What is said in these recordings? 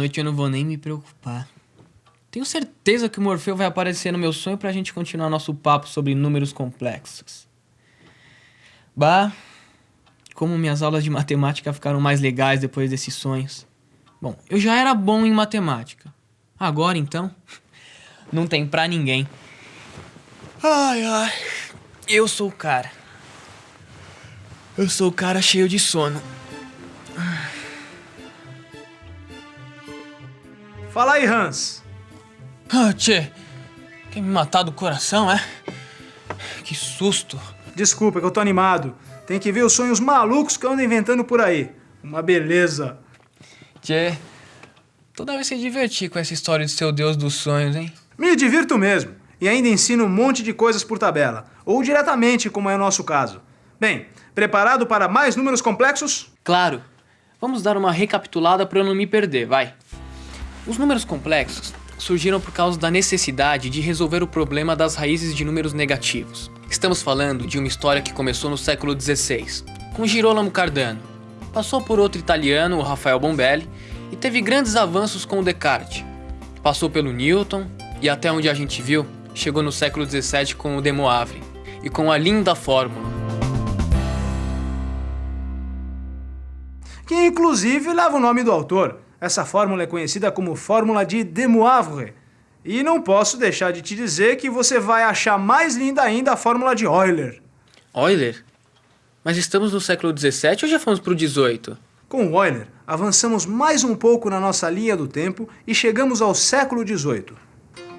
Noite eu não vou nem me preocupar. Tenho certeza que o Morfeu vai aparecer no meu sonho pra gente continuar nosso papo sobre números complexos. Bah, como minhas aulas de matemática ficaram mais legais depois desses sonhos. Bom, eu já era bom em matemática. Agora então, não tem pra ninguém. Ai, ai. Eu sou o cara. Eu sou o cara cheio de sono. Fala aí, Hans. Ah, tchê. Quer me matar do coração, é? Que susto. Desculpa, é que eu tô animado. Tem que ver os sonhos malucos que eu ando inventando por aí. Uma beleza. Tchê, toda vez se divertir com essa história de seu deus dos sonhos, hein? Me divirto mesmo. E ainda ensino um monte de coisas por tabela. Ou diretamente, como é o nosso caso. Bem, preparado para mais números complexos? Claro. Vamos dar uma recapitulada para eu não me perder, vai. Os números complexos surgiram por causa da necessidade de resolver o problema das raízes de números negativos. Estamos falando de uma história que começou no século XVI, com Girolamo Cardano. Passou por outro italiano, o Rafael Bombelli, e teve grandes avanços com o Descartes. Passou pelo Newton e até onde a gente viu, chegou no século XVII com o De Moivre e com a linda fórmula. Que inclusive leva o nome do autor, essa fórmula é conhecida como fórmula de De Moivre. E não posso deixar de te dizer que você vai achar mais linda ainda a fórmula de Euler. Euler? Mas estamos no século XVII ou já fomos para o XVIII? Com Euler, avançamos mais um pouco na nossa linha do tempo e chegamos ao século XVIII.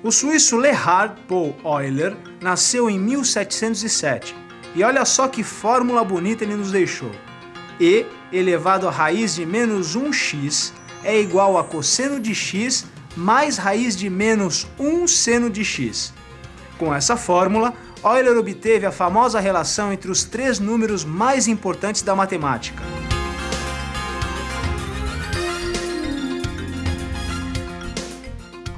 O suíço Gerhard Paul Euler nasceu em 1707 e olha só que fórmula bonita ele nos deixou. E elevado à raiz de menos 1x é igual a cosseno de x mais raiz de menos 1 seno de x. Com essa fórmula, Euler obteve a famosa relação entre os três números mais importantes da matemática.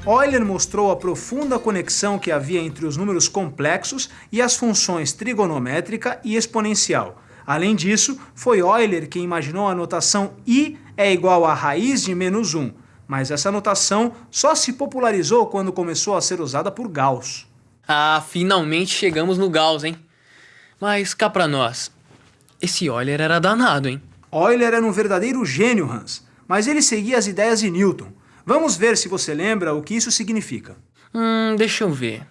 Euler mostrou a profunda conexão que havia entre os números complexos e as funções trigonométrica e exponencial. Além disso, foi Euler quem imaginou a notação i é igual a raiz de menos 1, mas essa notação só se popularizou quando começou a ser usada por Gauss. Ah, finalmente chegamos no Gauss, hein? Mas cá pra nós, esse Euler era danado, hein? Euler era um verdadeiro gênio, Hans, mas ele seguia as ideias de Newton. Vamos ver se você lembra o que isso significa. Hum, deixa eu ver.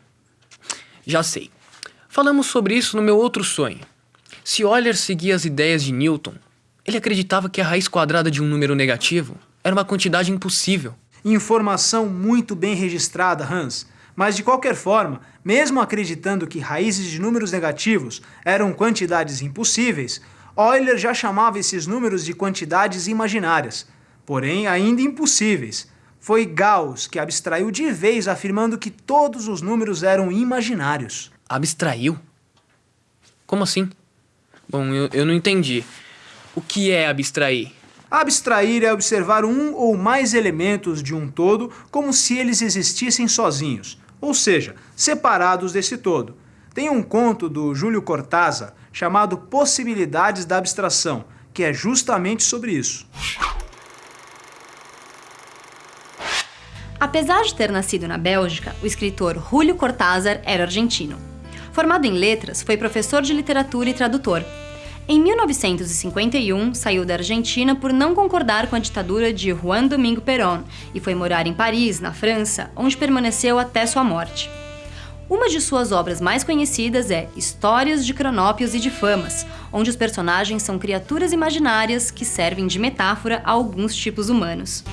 Já sei. Falamos sobre isso no meu outro sonho. Se Euler seguia as ideias de Newton, ele acreditava que a raiz quadrada de um número negativo era uma quantidade impossível. Informação muito bem registrada, Hans. Mas de qualquer forma, mesmo acreditando que raízes de números negativos eram quantidades impossíveis, Euler já chamava esses números de quantidades imaginárias, porém ainda impossíveis. Foi Gauss que abstraiu de vez afirmando que todos os números eram imaginários. Abstraiu? Como assim? Bom, eu, eu não entendi. O que é abstrair? Abstrair é observar um ou mais elementos de um todo como se eles existissem sozinhos, ou seja, separados desse todo. Tem um conto do Júlio Cortázar chamado Possibilidades da Abstração, que é justamente sobre isso. Apesar de ter nascido na Bélgica, o escritor Júlio Cortázar era argentino. Formado em letras, foi professor de literatura e tradutor. Em 1951, saiu da Argentina por não concordar com a ditadura de Juan Domingo Perón e foi morar em Paris, na França, onde permaneceu até sua morte. Uma de suas obras mais conhecidas é Histórias de Cronópios e de Famas, onde os personagens são criaturas imaginárias que servem de metáfora a alguns tipos humanos.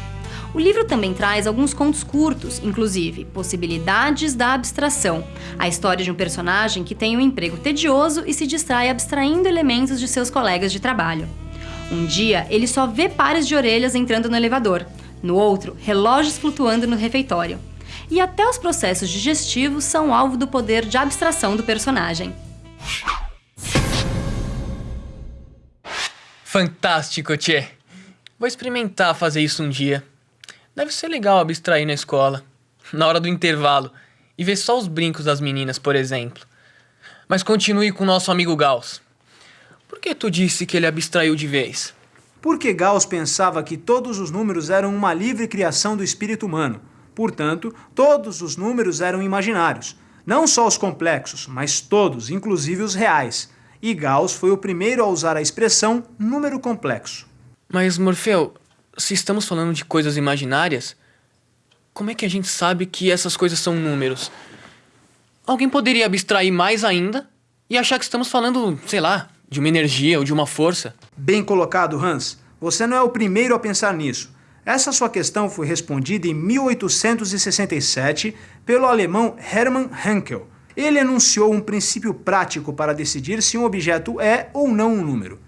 O livro também traz alguns contos curtos, inclusive Possibilidades da Abstração, a história de um personagem que tem um emprego tedioso e se distrai abstraindo elementos de seus colegas de trabalho. Um dia, ele só vê pares de orelhas entrando no elevador, no outro, relógios flutuando no refeitório. E até os processos digestivos são alvo do poder de abstração do personagem. Fantástico, Tchê! Vou experimentar fazer isso um dia. Deve ser legal abstrair na escola, na hora do intervalo, e ver só os brincos das meninas, por exemplo. Mas continue com o nosso amigo Gauss. Por que tu disse que ele abstraiu de vez? porque Gauss pensava que todos os números eram uma livre criação do espírito humano. Portanto, todos os números eram imaginários. Não só os complexos, mas todos, inclusive os reais. E Gauss foi o primeiro a usar a expressão número complexo. Mas, Morfeu, se estamos falando de coisas imaginárias, como é que a gente sabe que essas coisas são números? Alguém poderia abstrair mais ainda e achar que estamos falando, sei lá, de uma energia ou de uma força. Bem colocado, Hans. Você não é o primeiro a pensar nisso. Essa sua questão foi respondida em 1867 pelo alemão Hermann Henkel. Ele enunciou um princípio prático para decidir se um objeto é ou não um número.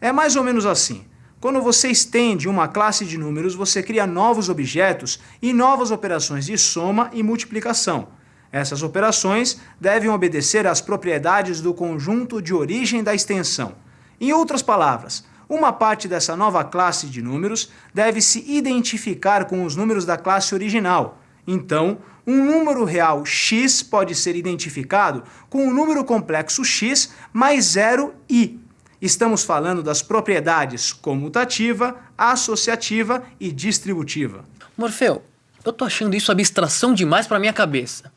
É mais ou menos assim. Quando você estende uma classe de números, você cria novos objetos e novas operações de soma e multiplicação. Essas operações devem obedecer às propriedades do conjunto de origem da extensão. Em outras palavras, uma parte dessa nova classe de números deve se identificar com os números da classe original. Então, um número real x pode ser identificado com o número complexo x mais zero i. Estamos falando das propriedades comutativa, associativa e distributiva. Morfeu, eu tô achando isso abstração demais para minha cabeça.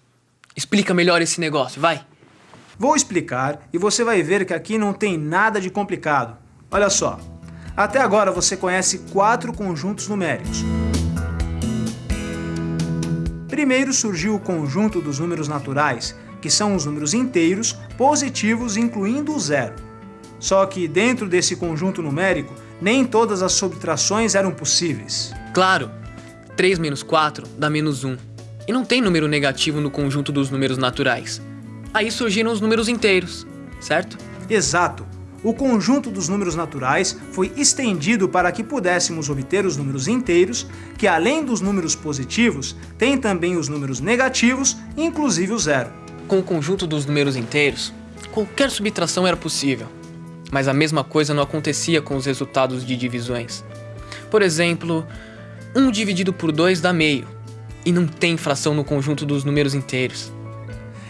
Explica melhor esse negócio, vai. Vou explicar e você vai ver que aqui não tem nada de complicado. Olha só, até agora você conhece quatro conjuntos numéricos. Primeiro surgiu o conjunto dos números naturais, que são os números inteiros, positivos, incluindo o zero. Só que dentro desse conjunto numérico, nem todas as subtrações eram possíveis. Claro, 3 menos 4 dá menos 1. E não tem número negativo no conjunto dos números naturais. Aí surgiram os números inteiros, certo? Exato. O conjunto dos números naturais foi estendido para que pudéssemos obter os números inteiros, que além dos números positivos, tem também os números negativos, inclusive o zero. Com o conjunto dos números inteiros, qualquer subtração era possível. Mas a mesma coisa não acontecia com os resultados de divisões. Por exemplo, 1 dividido por 2 dá meio, e não tem fração no conjunto dos números inteiros.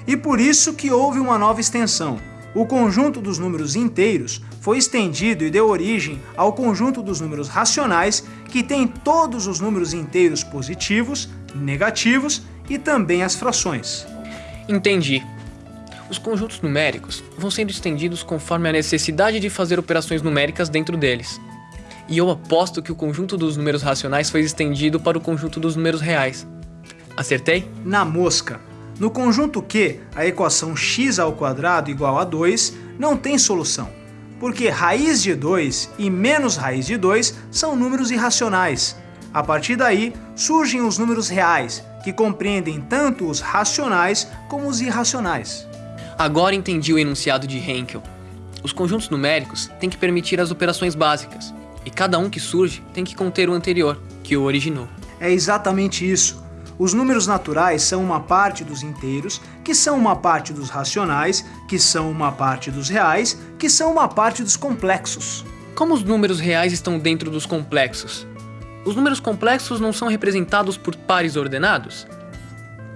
E por isso que houve uma nova extensão. O conjunto dos números inteiros foi estendido e deu origem ao conjunto dos números racionais, que tem todos os números inteiros positivos, negativos e também as frações. Entendi. Os conjuntos numéricos vão sendo estendidos conforme a necessidade de fazer operações numéricas dentro deles. E eu aposto que o conjunto dos números racionais foi estendido para o conjunto dos números reais. Acertei? Na mosca. No conjunto Q, a equação x ao quadrado igual a 2 não tem solução, porque raiz de 2 e menos raiz de 2 são números irracionais. A partir daí, surgem os números reais, que compreendem tanto os racionais como os irracionais. Agora entendi o enunciado de Henkel. Os conjuntos numéricos têm que permitir as operações básicas, e cada um que surge tem que conter o anterior, que o originou. É exatamente isso. Os números naturais são uma parte dos inteiros, que são uma parte dos racionais, que são uma parte dos reais, que são uma parte dos complexos. Como os números reais estão dentro dos complexos? Os números complexos não são representados por pares ordenados?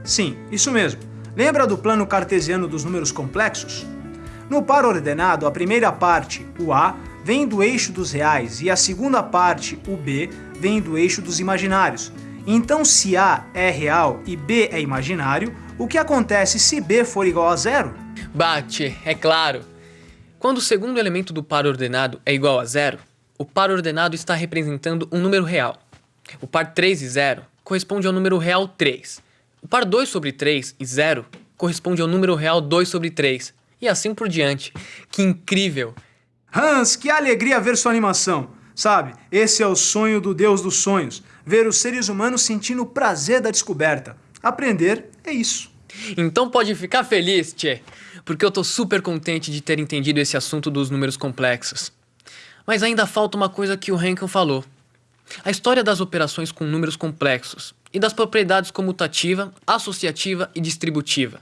Sim, isso mesmo. Lembra do plano cartesiano dos números complexos? No par ordenado, a primeira parte, o A, vem do eixo dos reais e a segunda parte, o B, vem do eixo dos imaginários. Então, se A é real e B é imaginário, o que acontece se B for igual a zero? Bate, é claro. Quando o segundo elemento do par ordenado é igual a zero, o par ordenado está representando um número real. O par 3 e 0 corresponde ao número real 3. O par 2 sobre 3 e 0 corresponde ao número real 2 sobre 3. E assim por diante. Que incrível! Hans, que alegria ver sua animação! Sabe, esse é o sonho do Deus dos sonhos ver os seres humanos sentindo o prazer da descoberta. Aprender é isso. Então pode ficar feliz, Tchê, porque eu tô super contente de ter entendido esse assunto dos números complexos. Mas ainda falta uma coisa que o Henkel falou. A história das operações com números complexos e das propriedades comutativa, associativa e distributiva.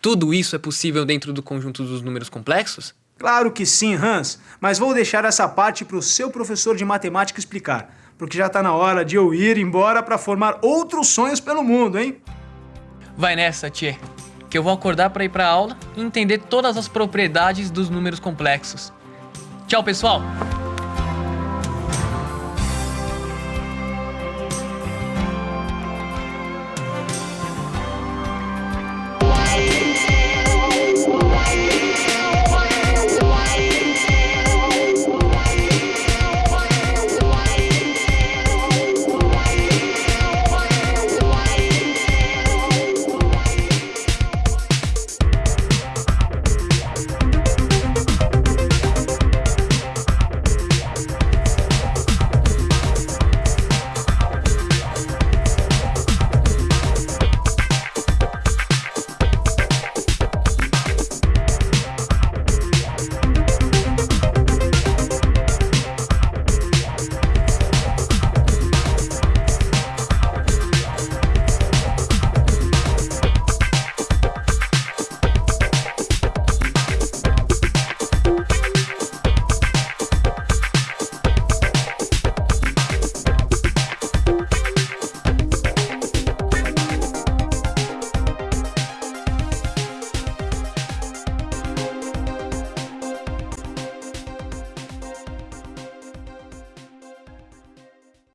Tudo isso é possível dentro do conjunto dos números complexos? Claro que sim, Hans, mas vou deixar essa parte para o seu professor de matemática explicar porque já está na hora de eu ir embora para formar outros sonhos pelo mundo, hein? Vai nessa, Tchê, que eu vou acordar para ir para aula e entender todas as propriedades dos números complexos. Tchau, pessoal!